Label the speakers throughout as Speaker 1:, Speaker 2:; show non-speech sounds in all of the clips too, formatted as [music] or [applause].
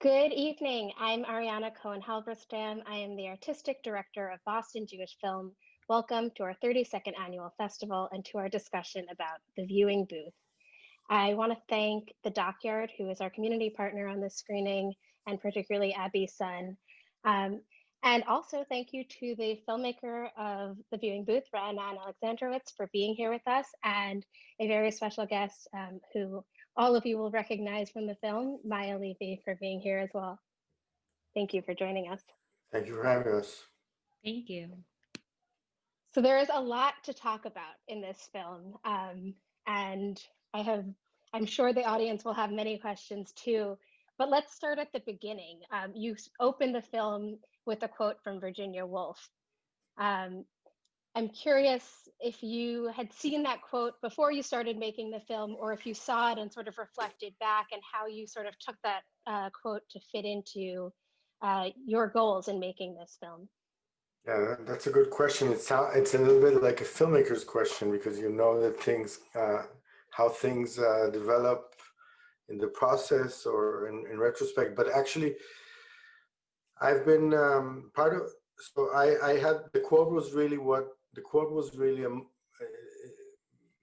Speaker 1: Good evening. I'm Ariana Cohen Halberstam. I am the artistic director of Boston Jewish Film. Welcome to our 32nd annual festival and to our discussion about the viewing booth. I want to thank the DocYard, who is our community partner on this screening, and particularly Abby Sun. Um, and also thank you to the filmmaker of the viewing booth, Ra'anan Alexandrowicz, for being here with us, and a very special guest um, who all of you will recognize from the film, Maya Levy, for being here as well. Thank you for joining us.
Speaker 2: Thank you for having us.
Speaker 3: Thank you.
Speaker 1: So there is a lot to talk about in this film. Um, and I have, I'm sure the audience will have many questions too, but let's start at the beginning. Um, you opened the film with a quote from Virginia Woolf. Um, I'm curious if you had seen that quote before you started making the film, or if you saw it and sort of reflected back and how you sort of took that uh, quote to fit into uh, your goals in making this film.
Speaker 2: Yeah, that's a good question. It's it's a little bit like a filmmaker's question because you know that things, uh, how things uh, develop in the process or in, in retrospect. But actually, I've been um, part of. So I, I had the quote was really what the quote was really a, uh,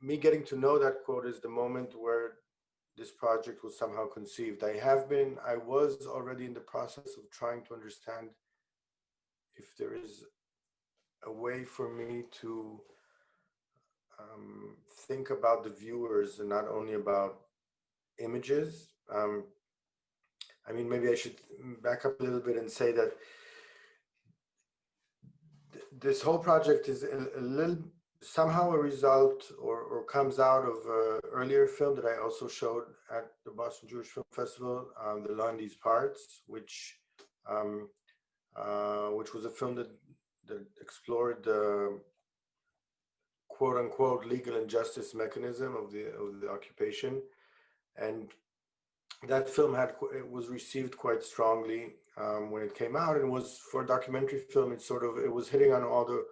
Speaker 2: me getting to know that quote is the moment where this project was somehow conceived. I have been, I was already in the process of trying to understand if there is a way for me to um, think about the viewers and not only about images. Um, I mean, maybe I should back up a little bit and say that this whole project is a, a, little somehow a result or, or comes out of an earlier film that I also showed at the Boston Jewish Film Festival, um, The These Parts, which um, uh, which was a film that, that explored the quote unquote legal injustice mechanism of the of the occupation. And that film had it was received quite strongly um, when it came out and was for a documentary film it sort of it was hitting on all the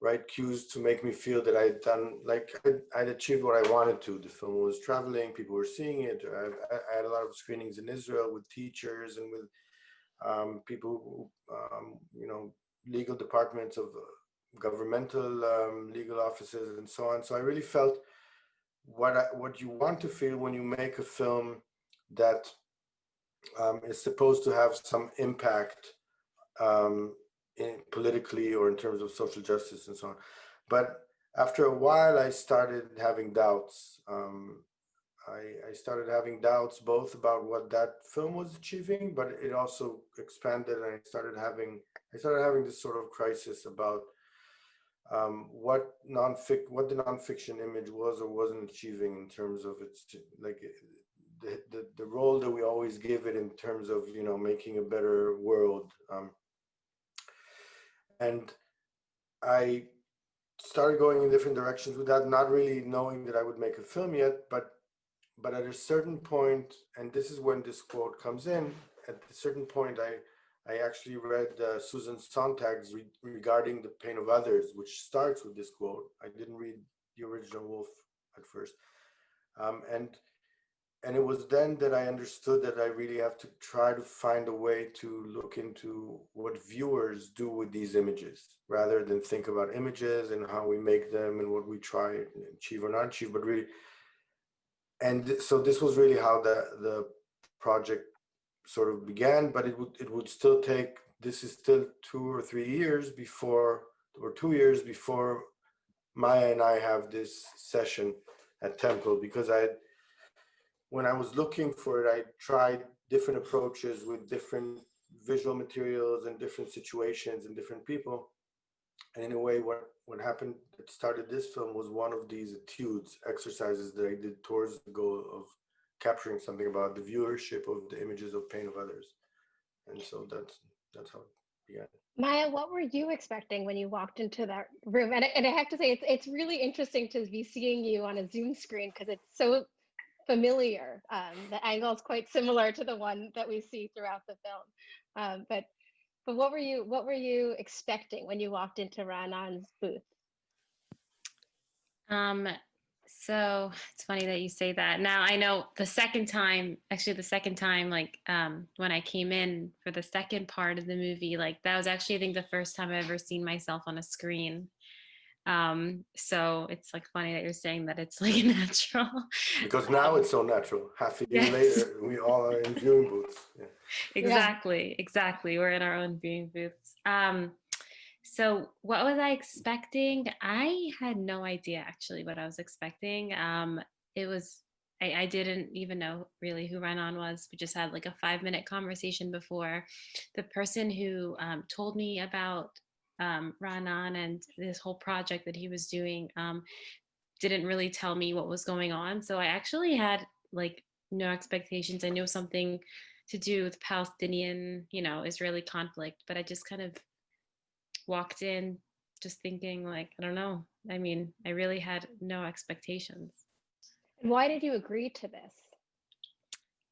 Speaker 2: right cues to make me feel that I'd done like I'd, I'd achieved what I wanted to. The film was traveling people were seeing it. I, I had a lot of screenings in Israel with teachers and with um, people um, you know legal departments of uh, governmental um, legal offices and so on. So I really felt what I, what you want to feel when you make a film that um, is supposed to have some impact um, in politically or in terms of social justice and so on. But after a while, I started having doubts. Um, I, I, started having doubts both about what that film was achieving, but it also expanded. And I started having I started having this sort of crisis about um, what non-fic what the nonfiction image was or wasn't achieving in terms of its like the, the, role that we always give it in terms of, you know, making a better world. Um, and I started going in different directions with that, not really knowing that I would make a film yet, but but at a certain point, and this is when this quote comes in, at a certain point, I I actually read uh, Susan Sontag's re regarding the pain of others, which starts with this quote. I didn't read the original Woolf at first, um, and and it was then that I understood that I really have to try to find a way to look into what viewers do with these images rather than think about images and how we make them and what we try and achieve or not achieve, but really, and so this was really how the, the project sort of began, but it would, it would still take, this is still two or three years before, or two years before Maya and I have this session at Temple because I when I was looking for it, I tried different approaches with different visual materials and different situations and different people. And in a way, what, what happened that started this film was one of these etudes, exercises that I did towards the goal of capturing something about the viewership of the images of pain of others. And so that's that's how it began.
Speaker 1: Maya, what were you expecting when you walked into that room? And, and I have to say, it's it's really interesting to be seeing you on a Zoom screen because it's so familiar. Um, the angle is quite similar to the one that we see throughout the film. Um, but but what were you what were you expecting when you walked into Ra'anan's booth?
Speaker 3: Um, So it's funny that you say that. Now I know the second time, actually the second time, like um, when I came in for the second part of the movie, like that was actually I think the first time I've ever seen myself on a screen. Um, so it's like funny that you're saying that it's [laughs] like natural.
Speaker 2: Because now
Speaker 3: Um,
Speaker 2: it's so natural. Half a year
Speaker 3: yes.
Speaker 2: later, we all are in viewing booths. [laughs] Yeah.
Speaker 3: exactly, exactly. We're in our own viewing booths. Um, so what was I expecting? I had no idea actually what I was expecting. Um, it was I, I didn't even know really who Renan was. We just had like a five minute conversation before. The person who um, told me about um, Renan and this whole project that he was doing um, didn't really tell me what was going on. So I actually had like no expectations. I knew something to do with Palestinian, you know, Israeli conflict, but I just kind of walked in just thinking like, I don't know. I mean, I really had no expectations.
Speaker 1: And why did you agree to this?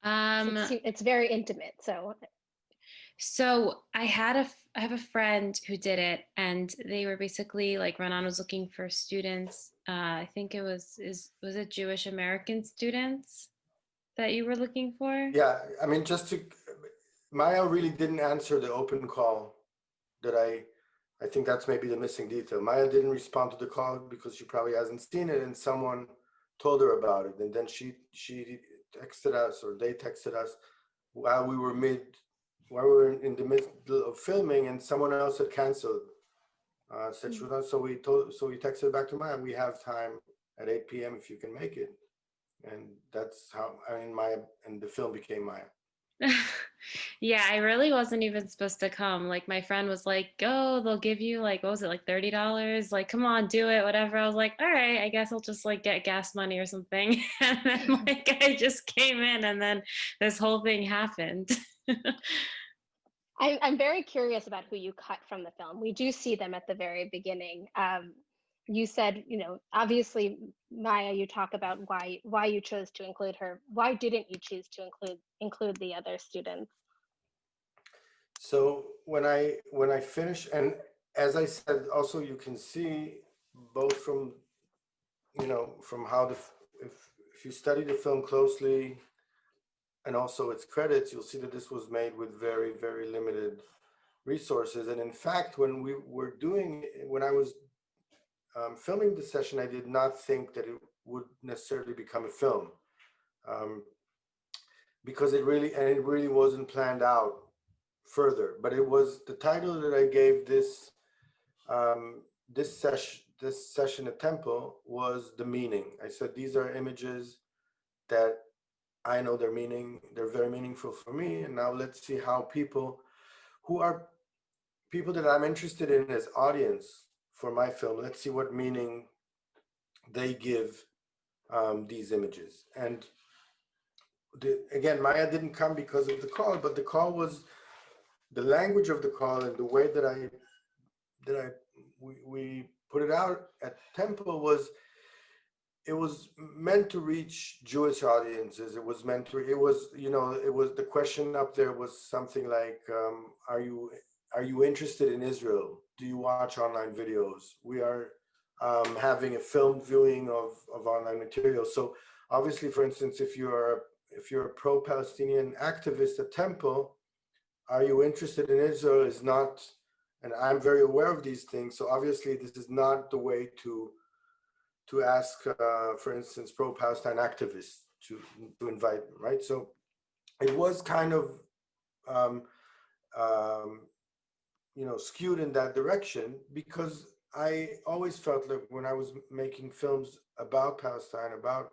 Speaker 3: Um,
Speaker 1: It's, it's very intimate. So
Speaker 3: So I had a, I have a friend who did it, and they were basically like Renan was looking for students. Uh, I think it was is was it Jewish American students that you were looking for?
Speaker 2: Yeah, I mean, just to, Maya really didn't answer the open call that I, I think that's maybe the missing detail. Maya didn't respond to the call because she probably hasn't seen it and someone told her about it. And then she, she texted us or they texted us while we were mid, while we were in the middle of filming and someone else had canceled. Uh, said she was so we told, so we texted back to Maya, we have time at 8 PM if you can make it. And that's how, I mean, Maya, and the film became Maya. [laughs]
Speaker 3: yeah, I really wasn't even supposed to come. Like my friend was like, "Go, they'll give you like what was it, like thirty dollars? Like, come on, do it, whatever." I was like, "All right, I guess I'll just like get gas money or something." [laughs] And then [laughs] like I just came in, and then this whole thing happened.
Speaker 1: I, I'm very curious about who you cut from the film. We do see them at the very beginning. Um, you said, you know, obviously, Maya, you talk about why why you chose to include her. Why didn't you choose to include include the other students?
Speaker 2: So when I when I finish, and as I said, also you can see both from you know from how the if if you study the film closely and also its credits, you'll see that this was made with very very limited resources. And in fact, when we were doing when I was um, filming the session, I did not think that it would necessarily become a film. Um, because it really and it really wasn't planned out further but it was the title that i gave this um this session this session at temple was the meaning i said these are images that i know their meaning they're very meaningful for me and now let's see how people who are people that i'm interested in as audience for my film let's see what meaning they give um, these images. And the, again, Maya didn't come because of the call, but the call was the language of the call and the way that I that I we, we put it out at Temple was it was meant to reach Jewish audiences. It was meant to it was you know it was the question up there was something like um, are you are you interested in Israel? Do you watch online videos? We are um, having a film viewing of of online material. So obviously, for instance, if you are if you're a pro-Palestinian activist at Temple, are you interested in Israel is not, and I'm very aware of these things. So obviously this is not the way to to ask, uh, for instance, pro-Palestine activists to, to invite them, right? So it was kind of, um, um, you know, skewed in that direction because I always felt like when I was making films about Palestine, about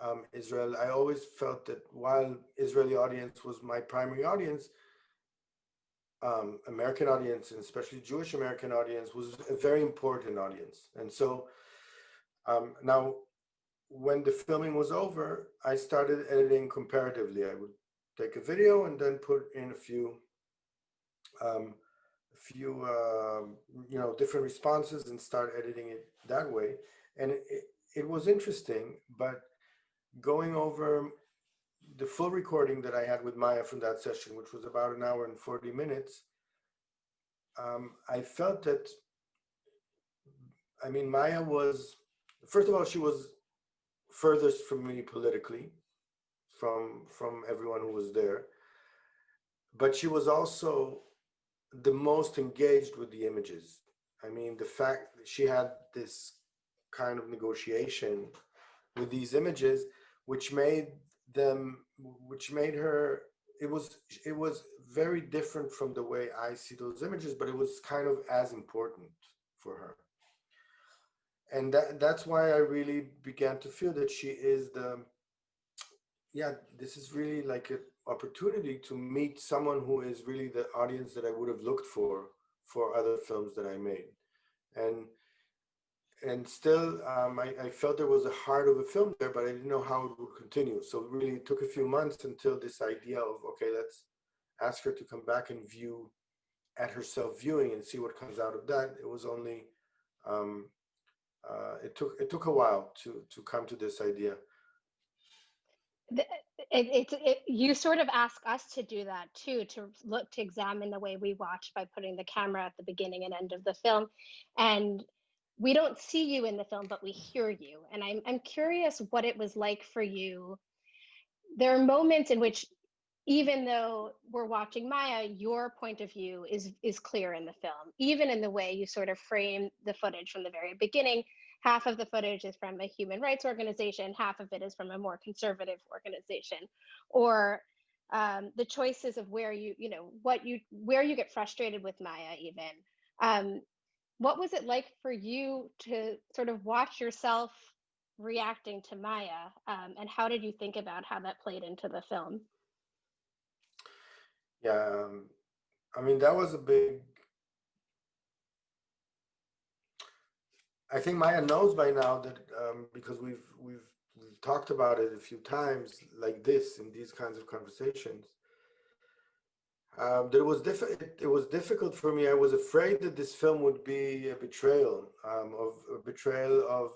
Speaker 2: um, Israel, I always felt that while Israeli audience was my primary audience, um, American audience and especially Jewish American audience was a very important audience. And so um, now when the filming was over, I started editing comparatively. I would take a video and then put in a few, um, a few, uh, you know, different responses and start editing it that way. And it, it was interesting, but going over the full recording that I had with Maya from that session, which was about an hour and 40 minutes, um, I felt that, I mean, Maya was, first of all, she was furthest from me politically, from from everyone who was there. But she was also the most engaged with the images. I mean, the fact that she had this kind of negotiation with these images, which made them, which made her, it was, it was very different from the way I see those images, but it was kind of as important for her. And that, that's why I really began to feel that she is the, yeah, this is really like an opportunity to meet someone who is really the audience that I would have looked for for other films that I made. And and still, um, I, I, felt there was a heart of a film there, but I didn't know how it would continue. So it really took a few months until this idea of, okay, let's ask her to come back and view at herself viewing and see what comes out of that. It was only, um, uh, it took it took a while to to come to this idea.
Speaker 1: It, it's it, you sort of ask us to do that too to look to examine the way we watch by putting the camera at the beginning and end of the film. And we don't see you in the film but we hear you. And i'm i'm curious what it was like for you. There are moments in which even though we're watching maya your point of view is is clear in the film even in the way you sort of frame the footage from the very beginning half of the footage is from a human rights organization, half of it is from a more conservative organization, or um, the choices of where you, you know, what you, where you get frustrated with Maya even. Um, what was it like for you to sort of watch yourself reacting to Maya, um, and how did you think about how that played into the film?
Speaker 2: Yeah, um, I mean that was a big I think Maya knows by now that um, because we've we've we've talked about it a few times like this in these kinds of conversations. Um, it was it, was difficult for me. I was afraid that this film would be a betrayal um, of a betrayal of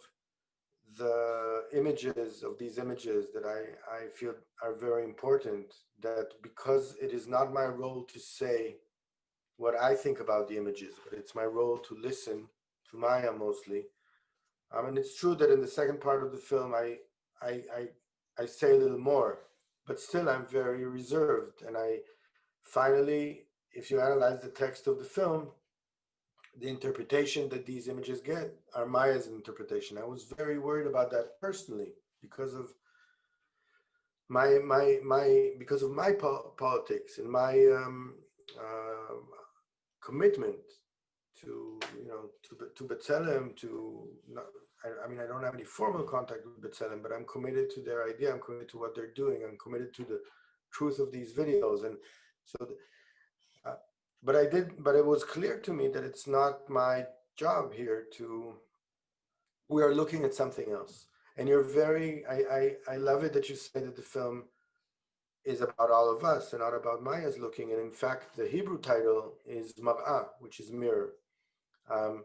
Speaker 2: the images of these images that I I feel are very important. That because it is not my role to say what I think about the images, but it's my role to listen Maya mostly. I mean, it's true that in the second part of the film, I, I, I, I say a little more, but still I'm very reserved. And I finally, if you analyze the text of the film, the interpretation that these images get are Maya's interpretation. I was very worried about that personally because of my my my because of my po politics and my um, uh, commitment to you know to to B'Tselem to not, I, I, mean I don't have any formal contact with B'Tselem, but I'm committed to their idea. I'm committed to what they're doing. I'm committed to the truth of these videos, and so. Uh, but I did. But it was clear to me that it's not my job here to. We are looking at something else, and you're very. I I, I love it that you say that the film is about all of us and not about Maya's looking. And in fact, the Hebrew title is Mar'ah, which is mirror. Um,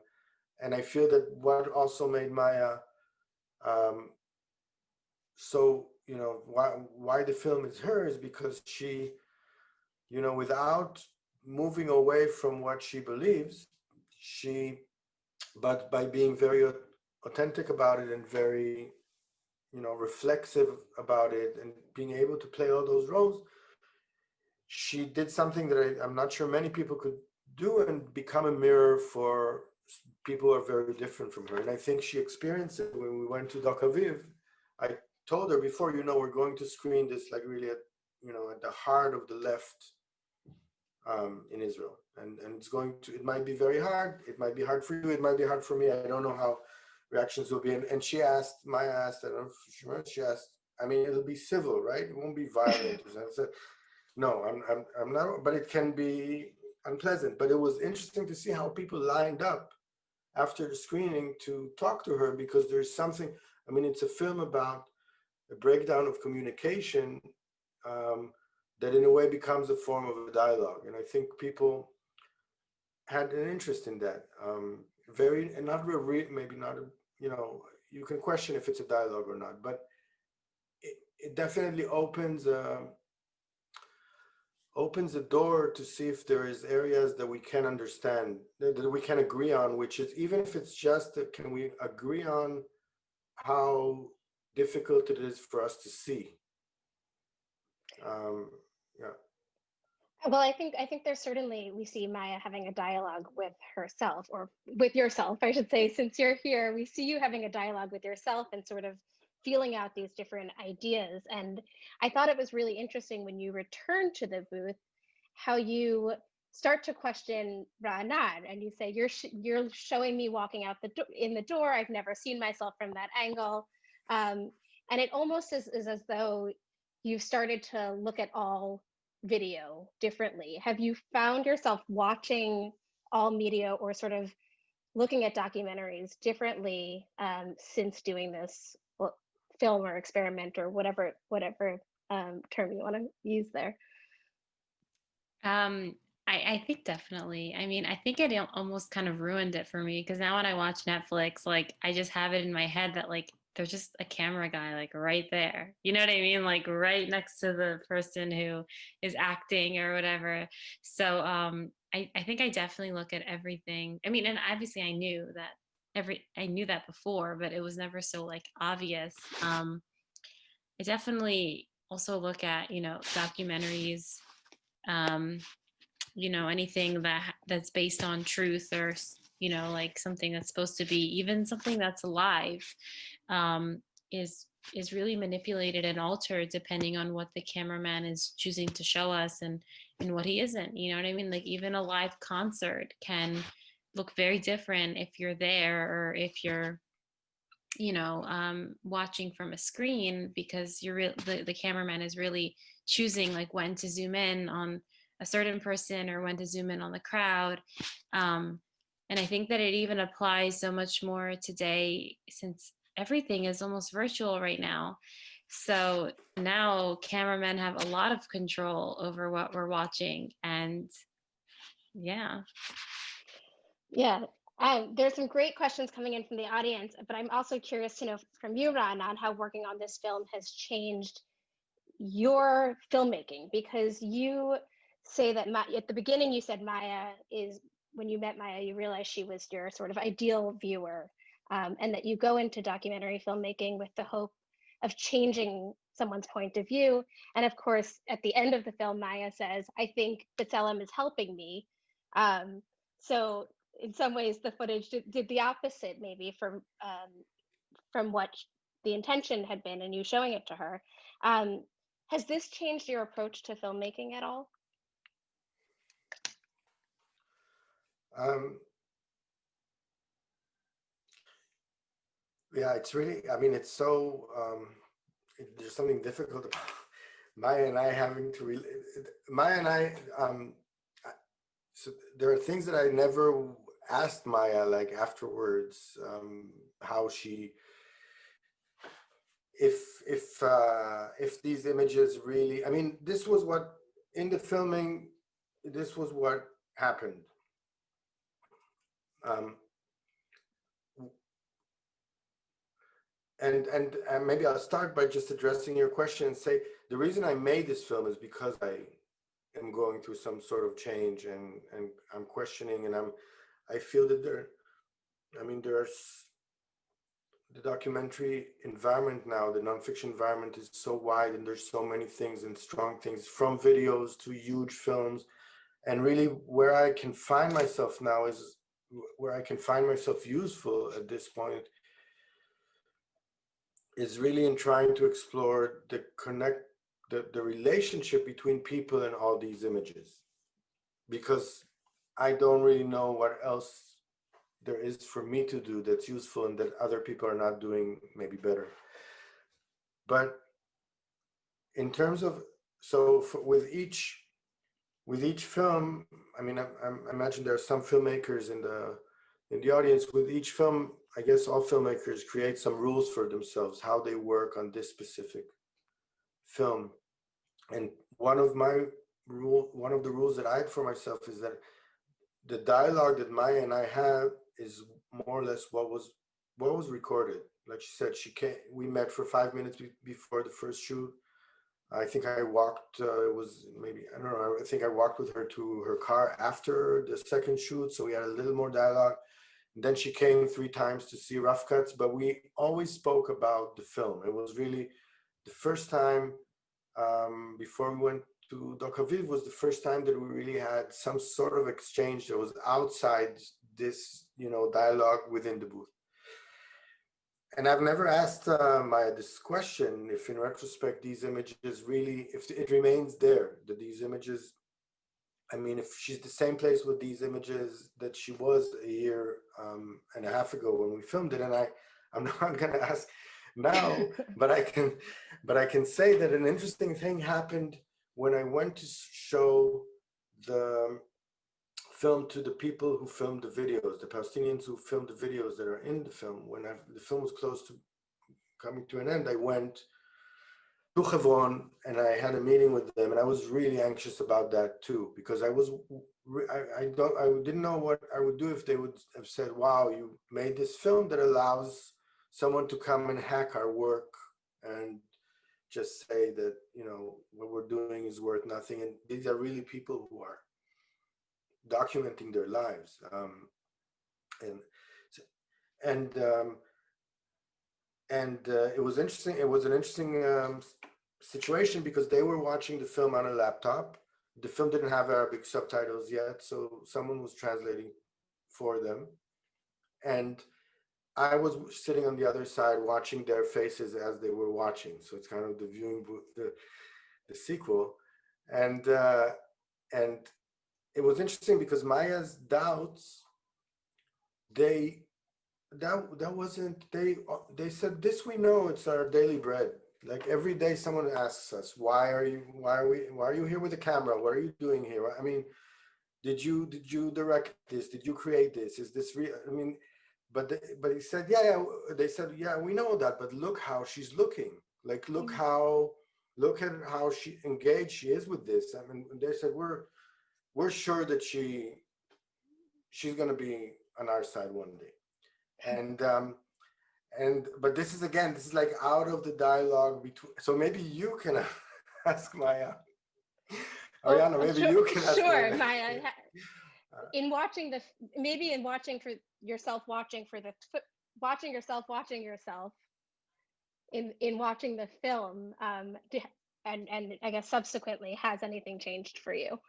Speaker 2: and I feel that what also made Maya um, so, you know, why, why the film is her is because she, you know, without moving away from what she believes, she, but by being very authentic about it and very, you know, reflexive about it and being able to play all those roles, she did something that I, I'm not sure many people could do and become a mirror for people who are very different from her. And I think she experienced it when we went to Doc Aviv. I told her before, you know, we're going to screen this like really at, you know, at the heart of the left um, in Israel. And, and it's going to, it might be very hard. It might be hard for you. It might be hard for me. I don't know how reactions will be. And, and she asked, Maya asked, I don't know if she remembers, she asked, I mean, it'll be civil, right? It won't be violent. [laughs] I said, no, I'm, I'm, I'm not, but it can be unpleasant. But it was interesting to see how people lined up after the screening to talk to her because there's something, I mean, it's a film about a breakdown of communication um, that in a way becomes a form of a dialogue. And I think people had an interest in that. Um, very, and not really, maybe not, a, you know, you can question if it's a dialogue or not, but it, it definitely opens a, opens the door to see if there is areas that we can understand, that, we can agree on, which is even if it's just that can we agree on how difficult it is for us to see. Um, yeah.
Speaker 1: Well, I think I think there's certainly we see Maya having a dialogue with herself or with yourself, I should say, since you're here, we see you having a dialogue with yourself and sort of feeling out these different ideas. And I thought it was really interesting when you returned to the booth, how you start to question Ra'anan and you say, you're, sh you're showing me walking out the in the door. I've never seen myself from that angle. Um, and it almost is, is as though you've started to look at all video differently. Have you found yourself watching all media or sort of looking at documentaries differently um, since doing this film or experiment or whatever whatever um, term you want to use there?
Speaker 3: Um, I, I think definitely. I mean, I think it almost kind of ruined it for me because now when I watch Netflix, like I just have it in my head that like there's just a camera guy like right there. You know what I mean? Like right next to the person who is acting or whatever. So um I, I think I definitely look at everything. I mean, and obviously I knew that every I knew that before, but it was never so like obvious. Um, I definitely also look at you know documentaries, um, you know anything that that's based on truth or you know like something that's supposed to be even something that's alive um, is is really manipulated and altered depending on what the cameraman is choosing to show us and and what he isn't you know what i mean like even a live concert can look very different if you're there or if you're you know um, watching from a screen because you're the, the cameraman is really choosing like when to zoom in on a certain person or when to zoom in on the crowd. Um, and i think that it even applies so much more today since everything is almost virtual right now. So now cameramen have a lot of control over what we're watching and yeah
Speaker 1: yeah, um, there's some great questions coming in from the audience, but I'm also curious to know from you, Ron, on how working on this film has changed your filmmaking because you say that Ma at the beginning you said Maya is when you met Maya, you realized she was your sort of ideal viewer, um, and that you go into documentary filmmaking with the hope of changing someone's point of view. And of course, at the end of the film, Maya says, "I think B'Tselem is helping me." Um, so in some ways the footage did, did the opposite maybe from um, from what the intention had been and you showing it to her. Um, has this changed your approach to filmmaking at all?
Speaker 2: Um, yeah it's really i mean it's so um, it, there's something difficult about [laughs] maya and i having to re maya and i um, so there are things that I never asked Maya like afterwards um, how she if if uh, if these images really I mean this was what in the filming this was what happened. Um, and and and maybe I'll start by just addressing your question and say the reason I made this film is because I am going through some sort of change and and I'm questioning and I'm I feel that there, I mean, there's the documentary environment now, the nonfiction environment is so wide and there's so many things and strong things from videos to huge films. And really where I can find myself now is where I can find myself useful at this point is really in trying to explore the connect the, the relationship between people and all these images because I don't really know what else there is for me to do that's useful and that other people are not doing maybe better. But in terms of, so for, with each, with each film, I mean, I, I imagine there are some filmmakers in the, in the audience with each film, I guess all filmmakers create some rules for themselves, how they work on this specific film. And one of my rule, one of the rules that I had for myself is that the dialogue that Maya and I have is more or less what was what was recorded. Like she said, she came. We met for five minutes be, before the first shoot. I think I walked. Uh, it was maybe I don't know. I think I walked with her to her car after the second shoot, so we had a little more dialogue. then she came three times to see rough cuts, but we always spoke about the film. It was really the first time um, before we went to Doc Aviv was the first time that we really had some sort of exchange that was outside this, you know, dialogue within the booth. And I've never asked uh, this question, if in retrospect, these images really, if it remains there, that these images, I mean, if she's the same place with these images that she was a year um, and a half ago when we filmed it, and I, I'm [laughs] not gonna ask now, but I can, but I can say that an interesting thing happened when I went to show the um, film to the people who filmed the videos, the Palestinians who filmed the videos that are in the film. When I, the film was close to coming to an end, I went to Hebron and I had a meeting with them, and I was really anxious about that too because I was I, I don't I didn't know what I would do if they would have said, "Wow, you made this film that allows someone to come and hack our work and just say that you know what we're doing is worth nothing." And these are really people who are documenting their lives um, and and um, and uh, it was interesting it was an interesting um, situation because they were watching the film on a laptop the film didn't have arabic subtitles yet so someone was translating for them and i was sitting on the other side watching their faces as they were watching so it's kind of the viewing booth the the sequel and uh and it was interesting because Maya's doubts, they that that wasn't they they said this we know it's our daily bread. Like every day someone asks us, why are you why are we why are you here with the camera? What are you doing here? I mean, did you did you direct this? Did you create this? Is this real? I mean, but they, but he said, yeah, yeah, they said, yeah, we know that, but look how she's looking. Like look
Speaker 1: Mhm.
Speaker 2: how look at how she engaged she is with this. I mean, they said we're we're sure that she she's going to be on our side one day and um and but this is again this is like out of the dialogue between so maybe you can [laughs] ask maya
Speaker 1: Well,
Speaker 2: ariana maybe
Speaker 1: sure-
Speaker 2: you can ask
Speaker 1: Sure,
Speaker 2: Maya.
Speaker 1: In watching the, maybe in watching for yourself, watching for the, watching yourself, watching yourself, in in watching the film, um, and and I guess subsequently, has anything changed for you?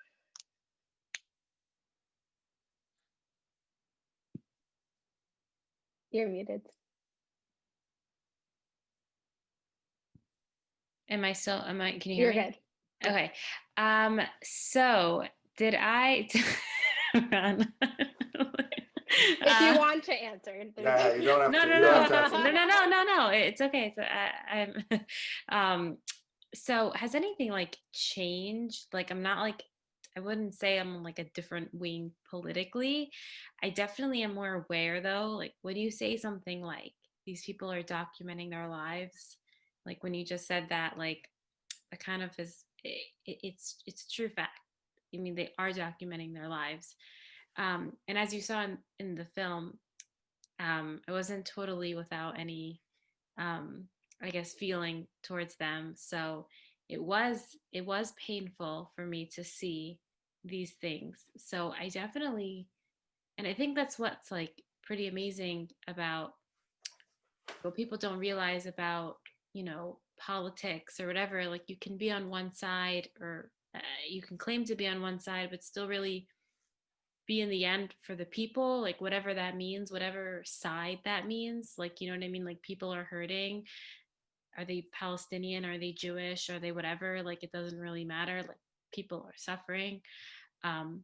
Speaker 1: You're muted.
Speaker 3: Am I still? Am I? Can you hear
Speaker 1: You're
Speaker 3: me?
Speaker 1: good.
Speaker 3: Okay. Um. So did I? [laughs] Run.
Speaker 1: If
Speaker 3: Uh,
Speaker 1: you want to answer, there's-
Speaker 2: yeah you don't have
Speaker 3: no,
Speaker 2: to
Speaker 3: no,
Speaker 2: you
Speaker 3: no,
Speaker 2: don't have to
Speaker 3: no, no, no, no, no. It's okay. So I, I'm, [laughs] um, so has anything like changed? Like, I'm not like, I wouldn't say I'm like a different wing politically. I definitely am more aware though. Like, when you say something like these people are documenting their lives, like when you just said that, like, that kind of is, it, it's, it's a true fact. I mean, they are documenting their lives. Um, and as you saw in, in the film, um, I wasn't totally without any, um, I guess, feeling towards them. So it was it was painful for me to see these things. So I definitely, and I think that's what's like pretty amazing about what people don't realize about you know politics or whatever. Like you can be on one side or uh, you can claim to be on one side, but still really be in the end for the people, like whatever that means, whatever side that means. Like, you know what I mean? Like people are hurting. Are they Palestinian? Are they Jewish? Are they whatever? Like it doesn't really matter. Like people are suffering. Um,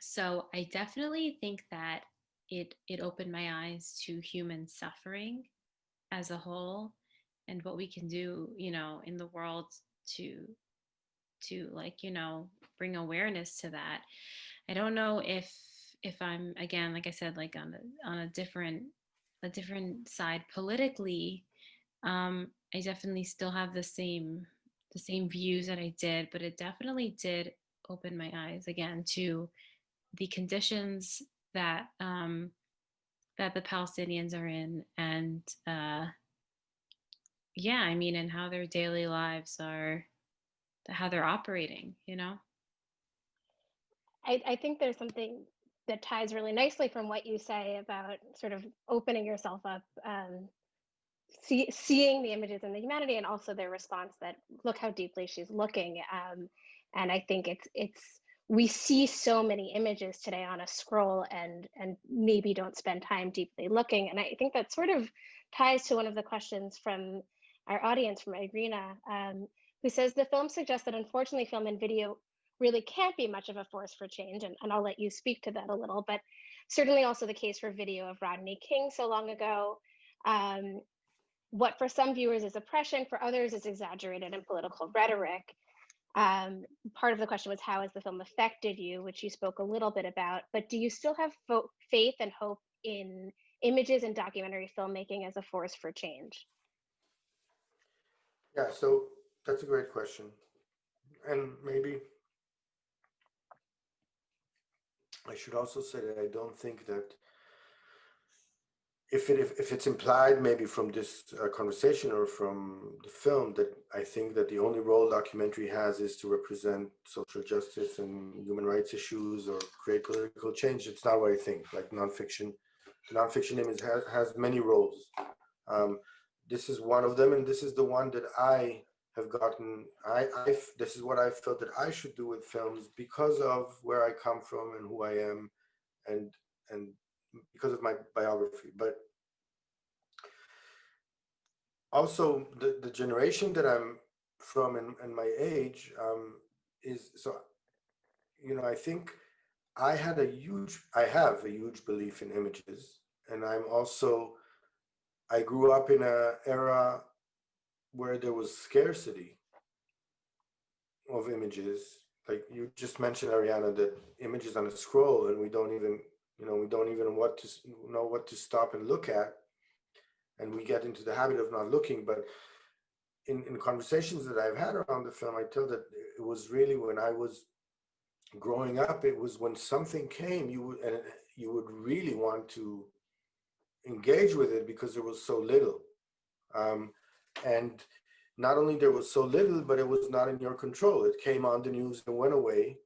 Speaker 3: so I definitely think that it it opened my eyes to human suffering as a whole and what we can do, you know, in the world to to like, you know, bring awareness to that. I don't know if if I'm again, like I said, like on a on a different a different side politically. Um, I definitely still have the same the same views that I did, but it definitely did open my eyes again to the conditions that um, that the Palestinians are in, and uh, yeah, I mean, and how their daily lives are, how they're operating. You know.
Speaker 1: I, I think there's something that ties really nicely from what you say about sort of opening yourself up, um, see, seeing the images in the humanity, and also their response that look how deeply she's looking. Um, and I think it's it's we see so many images today on a scroll and and maybe don't spend time deeply looking. And I think that sort of ties to one of the questions from our audience from Irina, um, who says the film suggests that unfortunately film and video really can't be much of a force for change. And, and I'll let you speak to that a little, but certainly also the case for video of Rodney King so long ago. Um, what for some viewers is oppression, for others is exaggerated and political rhetoric. Um, part of the question was how has the film affected you, which you spoke a little bit about, but do you still have faith and hope in images and documentary filmmaking as a force for change?
Speaker 2: Yeah, so that's a great question. And maybe I should also say that I don't think that if it if, if it's implied maybe from this uh, conversation or from the film that I think that the only role documentary has is to represent social justice and human rights issues or create political change. It's not what I think. Like nonfiction, nonfiction image has, has many roles. Um, this is one of them, and this is the one that I have gotten. I, I this is what I felt that I should do with films because of where I come from and who I am, and and because of my biography, but also the, the generation that I'm from and, and my age um, is so, you know, I think I had a huge, I have a huge belief in images. And I'm also, I grew up in a era where there was scarcity of images. Like you just mentioned, Ariana, that images on a scroll and we don't even you know, we don't even what to know what to stop and look at. And we get into the habit of not looking. But in, in conversations that I've had around the film, I tell that it was really when I was growing up, it was when something came, you would and you would really want to engage with it because there was so little. Um, and not only there was so little, but it was not in your control. It came on the news and went away.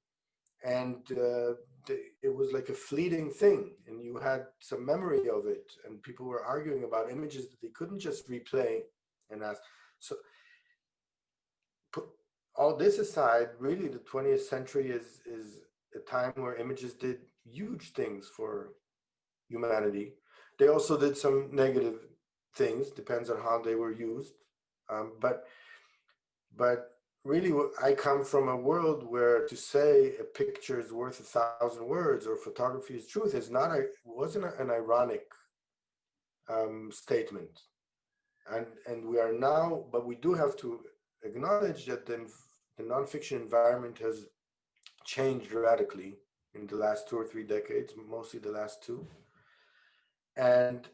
Speaker 2: And uh, it was like a fleeting thing. And you had some memory of it. And people were arguing about images that they couldn't just replay and ask. So put all this aside really the 20th century is is a time where images did huge things for humanity. They also did some negative things. Depends on how they were used um, but but really I come from a world where to say a picture is worth a thousand words or photography is truth is not a wasn't an ironic um, statement. And and we are now but we do have to acknowledge that the, the nonfiction environment has changed radically in the last two or three decades mostly the last two. And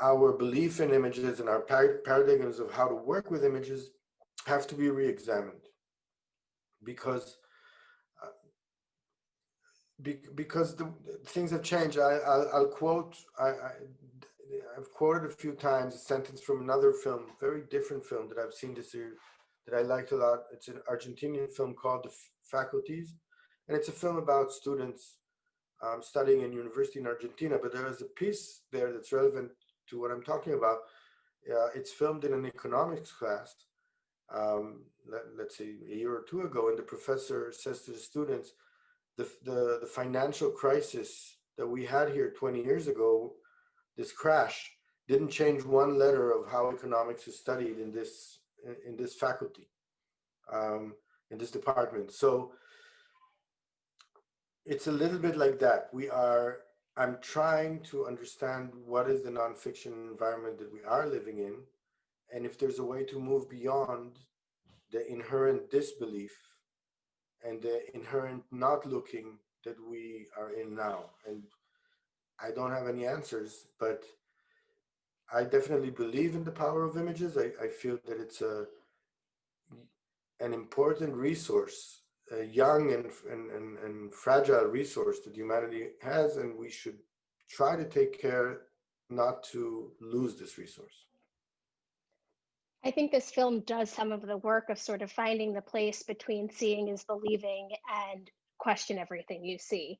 Speaker 2: our belief in images and our paradigms of how to work with images have to be re-examined because uh, be, because the, things have changed. I, will quote, I, I, have quoted a few times a sentence from another film, very different film that I've seen this year that I liked a lot. It's an Argentinian film called The Faculties. And it's a film about students um, studying in university in Argentina, but there is a piece there that's relevant to what I'm talking about. Uh, it's filmed in an economics class um, let, us say a year or two ago, and the professor says to the students, the, the, the financial crisis that we had here 20 years ago, this crash, didn't change one letter of how economics is studied in this in, in this faculty, um, in this department. So it's a little bit like that. We are, I'm trying to understand what is the nonfiction environment that we are living in and if there's a way to move beyond the inherent disbelief and the inherent not looking that we are in now. And I don't have any answers, but I definitely believe in the power of images. I, I feel that it's a an important resource, a young and, and, and, and fragile resource that humanity has, and we should try to take care not to lose this resource.
Speaker 1: I think this film does some of the work of sort of finding the place between seeing is believing and question everything you see.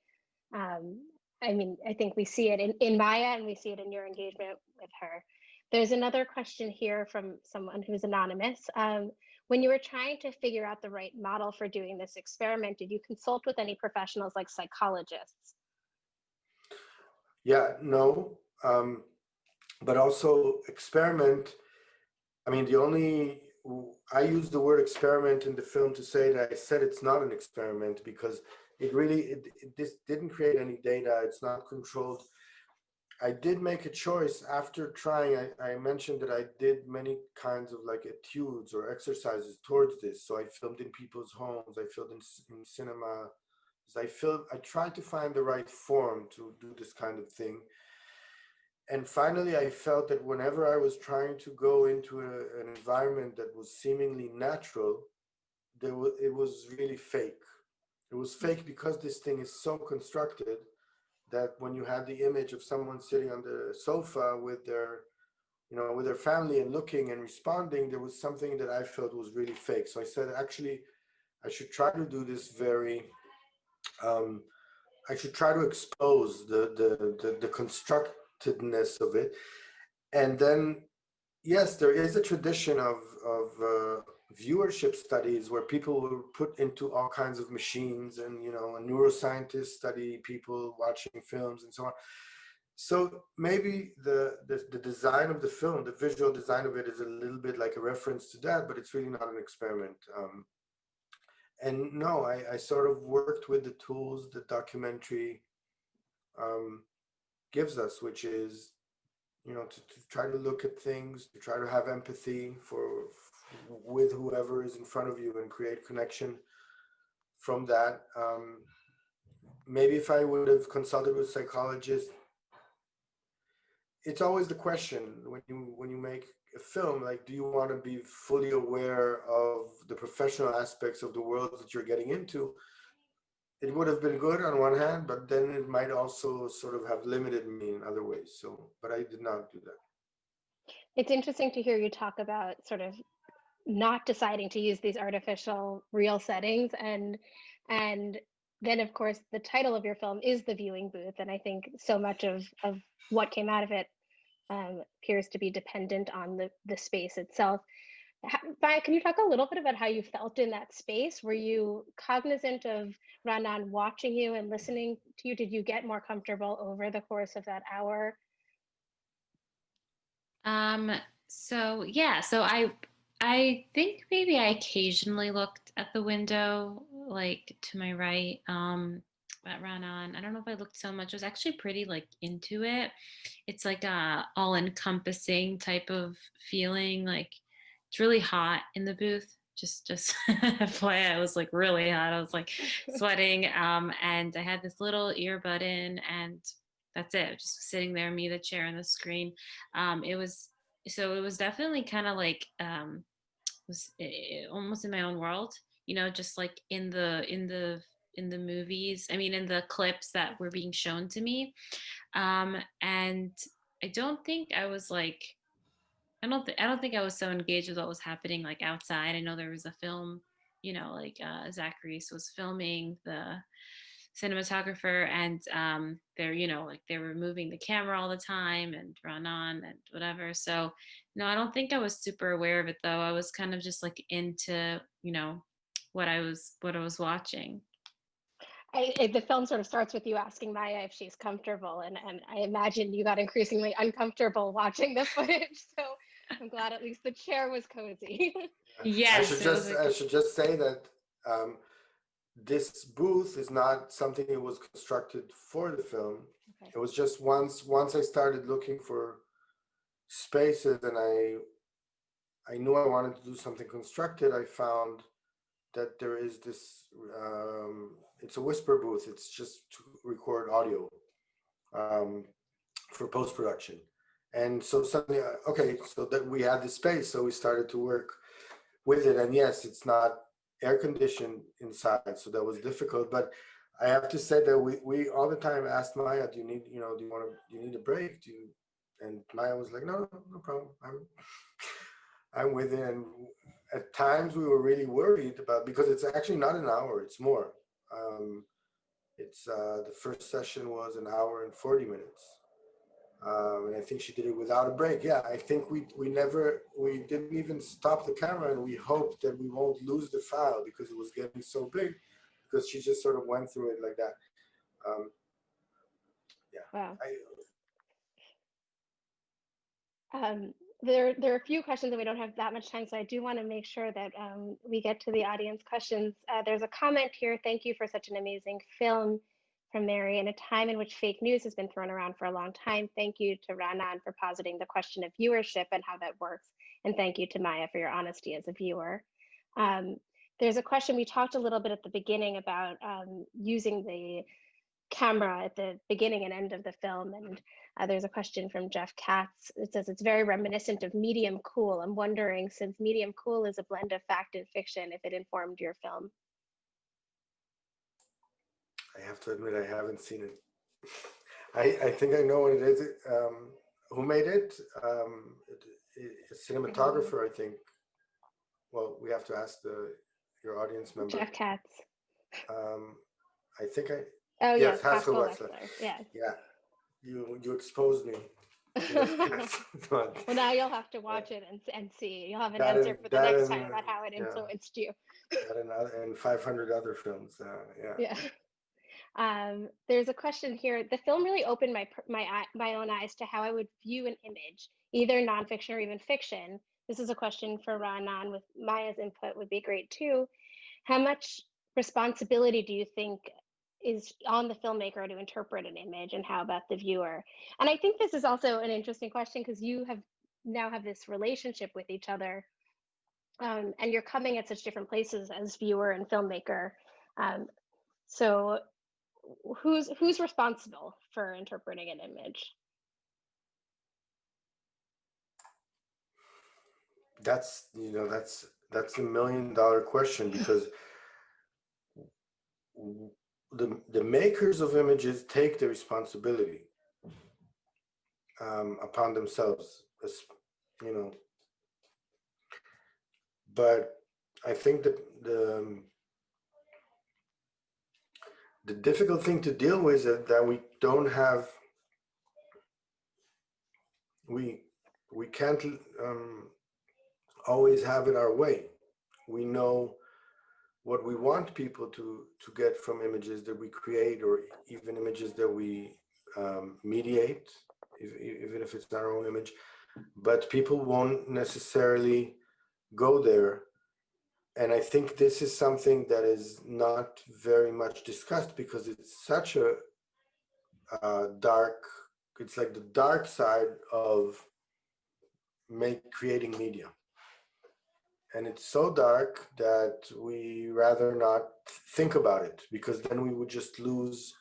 Speaker 1: Um, I mean, I think we see it in, in Maya and we see it in your engagement with her. There's another question here from someone who's anonymous. Um, when you were trying to figure out the right model for doing this experiment, did you consult with any professionals like psychologists?
Speaker 2: Yeah, no, um, but also experiment. I mean, the only, I use the word experiment in the film to say that I said it's not an experiment because it really, it, it, this didn't create any data. It's not controlled. I did make a choice after trying. I, I, mentioned that I did many kinds of like etudes or exercises towards this. So I filmed in people's homes. I filmed in, in cinema. I filmed. I tried to find the right form to do this kind of thing. And finally, I felt that whenever I was trying to go into a, an environment that was seemingly natural, there was, it was really fake. It was fake because this thing is so constructed that when you had the image of someone sitting on the sofa with their you know with their family and looking and responding there was something that i felt was really fake. So i said actually i should try to do this very um i should try to expose the the the, the constructedness of it. And then yes there is a tradition of of uh, viewership studies where people were put into all kinds of machines and you know neuroscientists study people watching films and so on. So maybe the, the, the design of the film the visual design of it is a little bit like a reference to that but it's really not an experiment. Um, and no I, I sort of worked with the tools the documentary um, gives us which is you know to, to try to look at things to try to have empathy for with whoever is in front of you and create connection from that. Um, maybe if I would have consulted with psychologists, it's always the question when you when you make a film, like, do you want to be fully aware of the professional aspects of the world that you're getting into? It would have been good on one hand, but then it might also sort of have limited me in other ways. So, but I did not do that.
Speaker 1: It's interesting to hear you talk about sort of not deciding to use these artificial real settings and and then of course the title of your film is the viewing booth and i think so much of of what came out of it um, appears to be dependent on the the space itself. How, can you talk a little bit about how you felt in that space? Were you cognizant of Ra'anan watching you and listening to you? Did you get more comfortable over the course of that hour?
Speaker 3: Um so yeah so i I think maybe I occasionally looked at the window, like to my right, um, at Ra'anan. I don't know if I looked so much. I was actually pretty like into it. It's like a all-encompassing type of feeling. Like it's really hot in the booth. Just, just [laughs] FYI, I was like really hot. I was like [laughs] sweating, um, and I had this little earbud in, and that's it. Just sitting there, me, the chair, and the screen. Um, it was so it was definitely kind of like um was eh, almost in my own world you know just like in the in the in the movies i mean in the clips that were being shown to me. Um and i don't think i was like i don't think i don't think i was so engaged with what was happening like outside. I know there was a film you know like uh zach reese was filming the cinematographer and um, they're you know like they were moving the camera all the time and Ra'anan and whatever. So no I don't think I was super aware of it though. I was kind of just like into you know what I was what I was watching.
Speaker 1: I, it, the film sort of starts with you asking Maya if she's comfortable and, and I imagine you got increasingly uncomfortable watching the [laughs] footage. So I'm glad at least the chair was cozy. [laughs]
Speaker 3: Yes
Speaker 2: I should just I should just say that um, this booth is not something that was constructed for the film. Okay. It was just once once I started looking for spaces and I I knew I wanted to do something constructed. I found that there is this. Um, it's a whisper booth. It's just to record audio um, for post production. And so suddenly, uh, okay, so that we had the space, so we started to work with it. And yes, it's not air conditioned inside, so that was difficult. But I have to say that we, we all the time asked Maya, do you need, you know, do you want to, do you need a break? Do you, and Maya was like, no, no, no problem. I'm, [laughs] I'm with it. And at times we were really worried about, because it's actually not an hour, it's more. Um, It's uh, the first session was an hour and 40 minutes. Um, and I think she did it without a break. Yeah, I think we we never we didn't even stop the camera, and we hoped that we won't lose the file because it was getting so big, because she just sort of went through it like that. Um,
Speaker 1: Wow.
Speaker 2: I,
Speaker 1: Um, there, there are a few questions and we don't have that much time, so I do want to make sure that um, we get to the audience questions. Uh, there's a comment here. Thank you for such an amazing film from Mary. In a time in which fake news has been thrown around for a long time, thank you to Ra'anan for positing the question of viewership and how that works. And thank you to Maya for your honesty as a viewer. Um, there's a question we talked a little bit at the beginning about um, using the camera at the beginning and end of the film. And uh, there's a question from Jeff Katz. It says it's very reminiscent of Medium Cool. I'm wondering, since Medium Cool is a blend of fact and fiction, if it informed your film.
Speaker 2: I have to admit I haven't seen it. I I think I know what it is. Um, who made it? Um, a cinematographer, I think. Well, we have to ask the your audience member.
Speaker 1: Jeff Katz.
Speaker 2: Um, I think I
Speaker 1: Oh,
Speaker 2: Yes,
Speaker 1: yes,
Speaker 2: Haskell
Speaker 1: Haskell
Speaker 2: Wexler.
Speaker 1: Yes.
Speaker 2: yeah. You you exposed me. [laughs] [laughs]
Speaker 1: Well, now you'll have to watch it and, and see. You'll have an
Speaker 2: That
Speaker 1: answer
Speaker 2: and-
Speaker 1: for the next
Speaker 2: and,
Speaker 1: time about how it
Speaker 2: yeah.
Speaker 1: influenced you.
Speaker 2: and, other, and 500 other films. Uh, yeah.
Speaker 1: Yeah. Um, there's a question here. The film really opened my my my own eyes to how I would view an image, either nonfiction or even fiction. This is a question for Ra'anan with Maya's input would be great too. How much responsibility do you think is on the filmmaker to interpret an image and how about the viewer? And I think this is also an interesting question because you have now have this relationship with each other um, and you're coming at such different places as viewer and filmmaker. Um, so who's who's responsible for interpreting an image?
Speaker 2: That's you know that's that's a million dollar question [laughs] because the the makers of images take the responsibility um, upon themselves, as- you know. But I think that the the difficult thing to deal with is that we don't have we we can't um, always have it our way. We know what we want people to to get from images that we create, or even images that we um, mediate, if, even if it's our own image. But people won't necessarily go there. And I think this is something that is not very much discussed because it's such a uh, dark, it's like the dark side of make creating media. And it's so dark that we rather not think about it because then we would just lose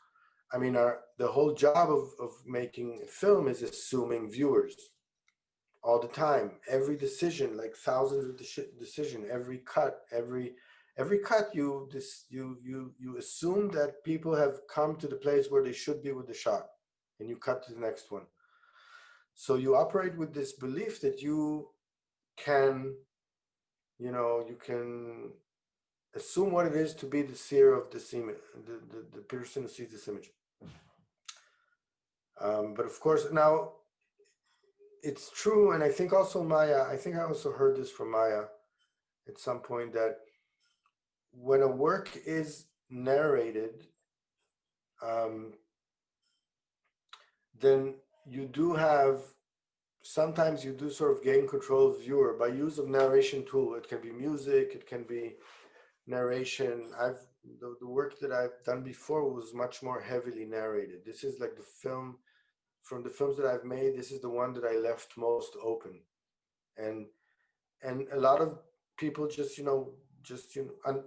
Speaker 2: i mean our the whole job of, of making film is assuming viewers all the time. Every decision like thousands of deci- decision every cut every every cut you this you you you assume that people have come to the place where they should be with the shot and you cut to the next one. So you operate with this belief that you can you know you can assume what it is to be the seer of this image the, the, the person who sees this image. Um, but of course now it's true and i think also maya i think i also heard this from maya at some point that when a work is narrated um, then you do have sometimes you do sort of gain control of viewer by use of narration tool. It can be music, it can be narration. I've the, the work that I've done before was much more heavily narrated. This is like the film from the films that I've made. This is the one that I left most open, and and a lot of people just you know just you know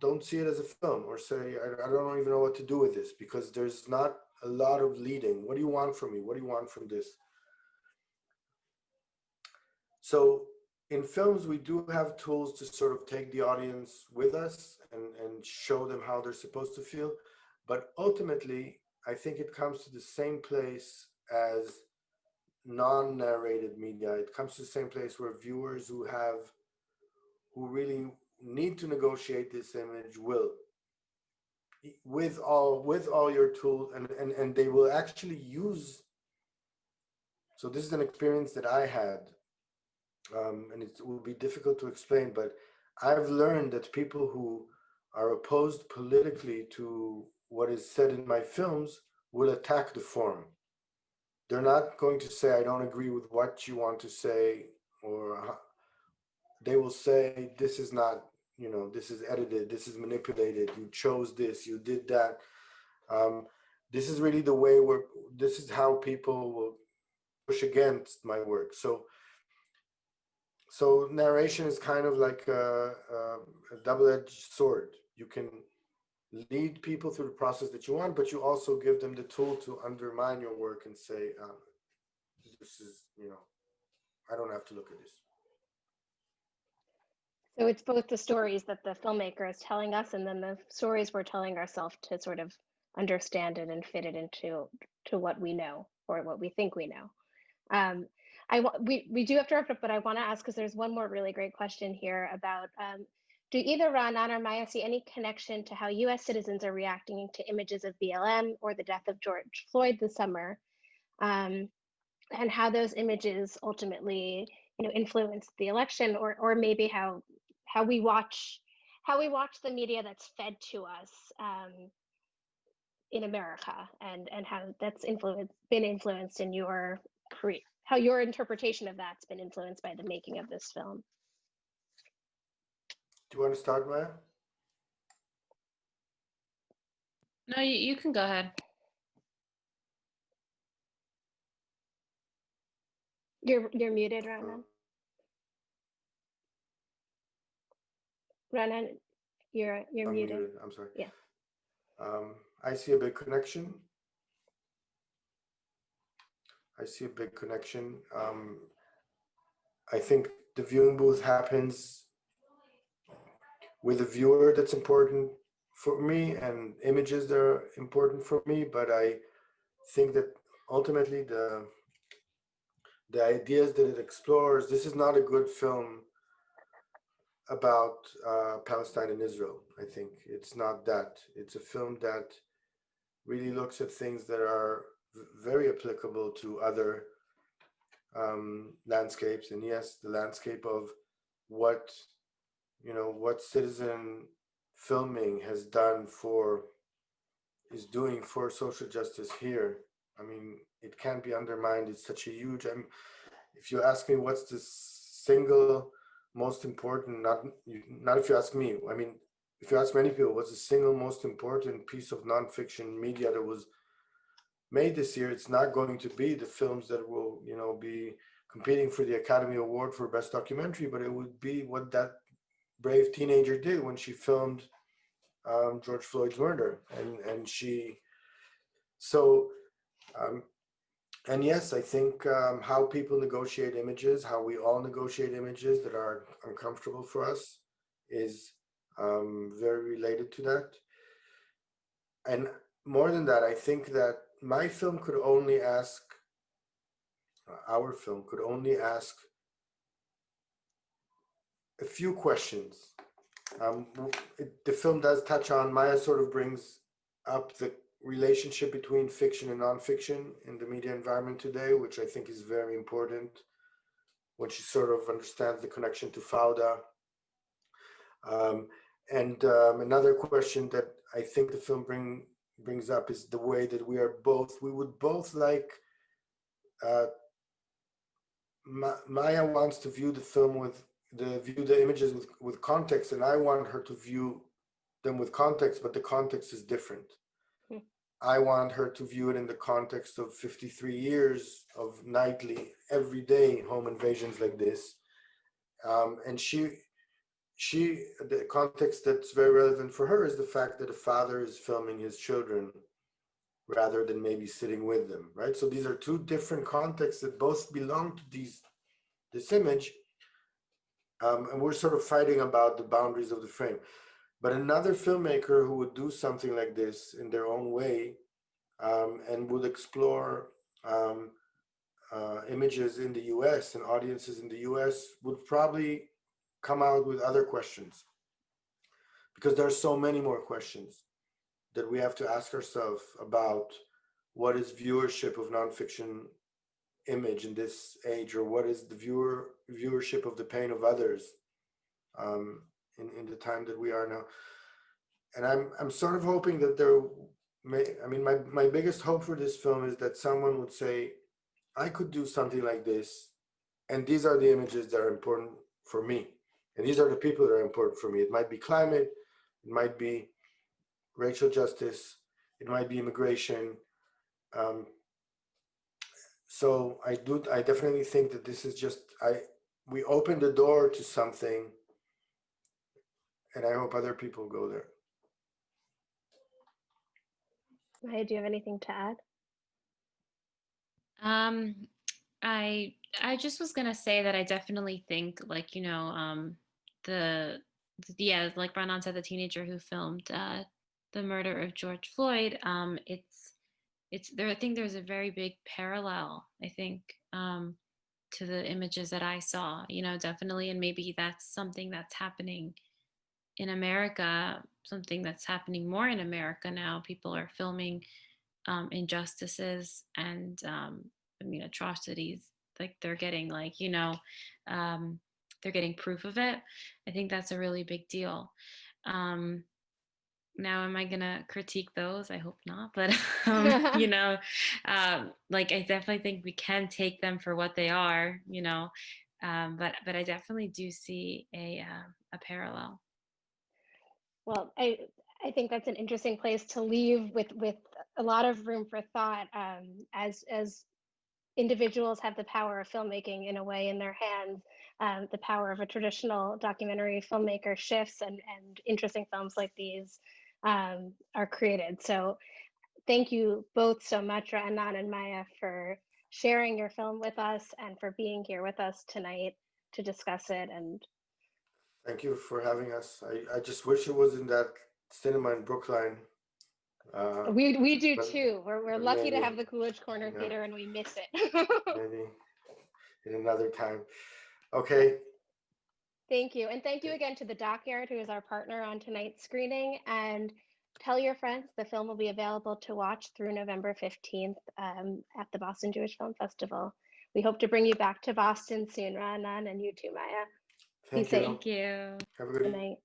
Speaker 2: don't see it as a film or say I, I don't even know what to do with this because there's not a lot of leading. What do you want from me? What do you want from this? So in films, we do have tools to sort of take the audience with us and, and show them how they're supposed to feel. But ultimately, I think it comes to the same place as non-narrated media. It comes to the same place where viewers who have, who really need to negotiate this image will. with all with all your tools and, and and they will actually use so this is an experience that i had um, and it will be difficult to explain but i've learned that people who are opposed politically to what is said in my films will attack the form they're not going to say i don't agree with what you want to say or they will say this is not you know this is edited this is manipulated you chose this you did that. Um, this is really the way we're this is how people will push against my work. So so narration is kind of like a, a, a double-edged sword. You can lead people through the process that you want but you also give them the tool to undermine your work and say um, this is you know i don't have to look at this
Speaker 1: So it's both the stories that the filmmaker is telling us and then the stories we're telling ourselves to sort of understand it and fit it into to what we know or what we think we know. Um, I we we do have to wrap up, but I want to ask because there's one more really great question here about um, do either Ra'anan or Maya see any connection to how U.S. citizens are reacting to images of BLM or the death of George Floyd this summer, um, and how those images ultimately you know influence the election, or or maybe how how we watch how we watch the media that's fed to us um, in America, and and how that's influenced been influenced in your career, how your interpretation of that's been influenced by the making of this film.
Speaker 2: Do you want to start maya
Speaker 3: No, you, you can go ahead.
Speaker 1: You're you're muted, Ra'anan. Ra'anan, you're you're
Speaker 2: I'm
Speaker 1: muted.
Speaker 2: muted, I'm sorry.
Speaker 1: Yeah.
Speaker 2: Um, I see a big connection. I see a big connection. Um, I think the viewing booth happens with a viewer that's important for me and images that are important for me, but I think that ultimately the the ideas that it explores, this is not a good film about uh, Palestine and Israel. I think it's not that. It's a film that really looks at things that are very applicable to other um, landscapes. And yes, the landscape of what you know what citizen filming has done for is doing for social justice here. I mean, it can't be undermined. It's such a huge. I'm, if you ask me, what's the single most important not not if you ask me i mean if you ask many people what's the single most important piece of nonfiction media that was made this year it's not going to be the films that will you know be competing for the academy award for best documentary but it would be what that brave teenager did when she filmed um, george floyd's murder and and she so um, and yes, I think um, how people negotiate images, how we all negotiate images that are uncomfortable for us, is um, very related to that. And more than that, I think that my film could only ask, our film could only ask a few questions. Um, it, the film does touch on, Maya sort of brings up the relationship between fiction and nonfiction in the media environment today, which I think is very important when she sort of understands the connection to Fauda. Um, and um, another question that I think the film bring brings up is the way that we are both, we would both like, uh, Ma- Maya wants to view the film with, the view the images with, with context, and I want her to view them with context, but the context is different. I want her to view it in the context of 53 years of nightly, everyday home invasions like this. Um, and she, she, the context that's very relevant for her is the fact that a father is filming his children rather than maybe sitting with them, right? So these are two different contexts that both belong to these, this image. Um, and we're sort of fighting about the boundaries of the frame. But another filmmaker who would do something like this in their own way um, and would explore um, uh, images in the US and audiences in the US would probably come out with other questions because there are so many more questions. that we have to ask ourselves about what is viewership of nonfiction image in this age, or what is the viewer viewership of the pain of others um, in in the time that we are now. And I'm I'm sort of hoping that there may. I mean, my my biggest hope for this film is that someone would say, I could do something like this, and these are the images that are important for me, and these are the people that are important for me. It might be climate, it might be racial justice, it might be immigration. Um, so I do, I definitely think that this is just, I, we open the door to something and I hope other people go there.
Speaker 1: Maya, do you have anything to add?
Speaker 3: Um, I I just was gonna say that I definitely think like you know um the, the yeah like Ra'anan said the teenager who filmed uh the murder of George Floyd um it's it's there I think there's a very big parallel I think um to the images that I saw you know definitely and maybe that's something that's happening in America something that's happening more in America now people are filming um, injustices and um, I mean atrocities like they're getting like you know um, they're getting proof of it. I think that's a really big deal. Um, now, am I gonna critique those? I hope not, but [laughs] um, [laughs] you know, um, like I definitely think we can take them for what they are, you know, um, but but I definitely do see a uh, a parallel.
Speaker 1: Well, I I think that's an interesting place to leave with with a lot of room for thought um, as as individuals have the power of filmmaking in a way in their hands. Um, the power of a traditional documentary filmmaker shifts, and and interesting films like these um, are created. So, thank you both so much, Anan and Maya, for sharing your film with us and for being here with us tonight to discuss it and
Speaker 2: Thank you for having us. I, I just wish it was in that cinema in Brookline. Uh,
Speaker 1: We we do too. We're we're lucky to have the Coolidge Corner
Speaker 2: yeah.
Speaker 1: Theater and we miss it. [laughs]
Speaker 2: maybe in another time. Okay,
Speaker 1: Thank you. And thank you again to the DocYard, who is our partner on tonight's screening. And tell your friends the film will be available to watch through November 15th um, at the Boston Jewish Film Festival. We hope to bring you back to Boston soon, Ra'anan, and you too, Maya.
Speaker 2: thank
Speaker 1: safe.
Speaker 2: you.
Speaker 3: Thank you.
Speaker 2: Have a good
Speaker 1: Good night.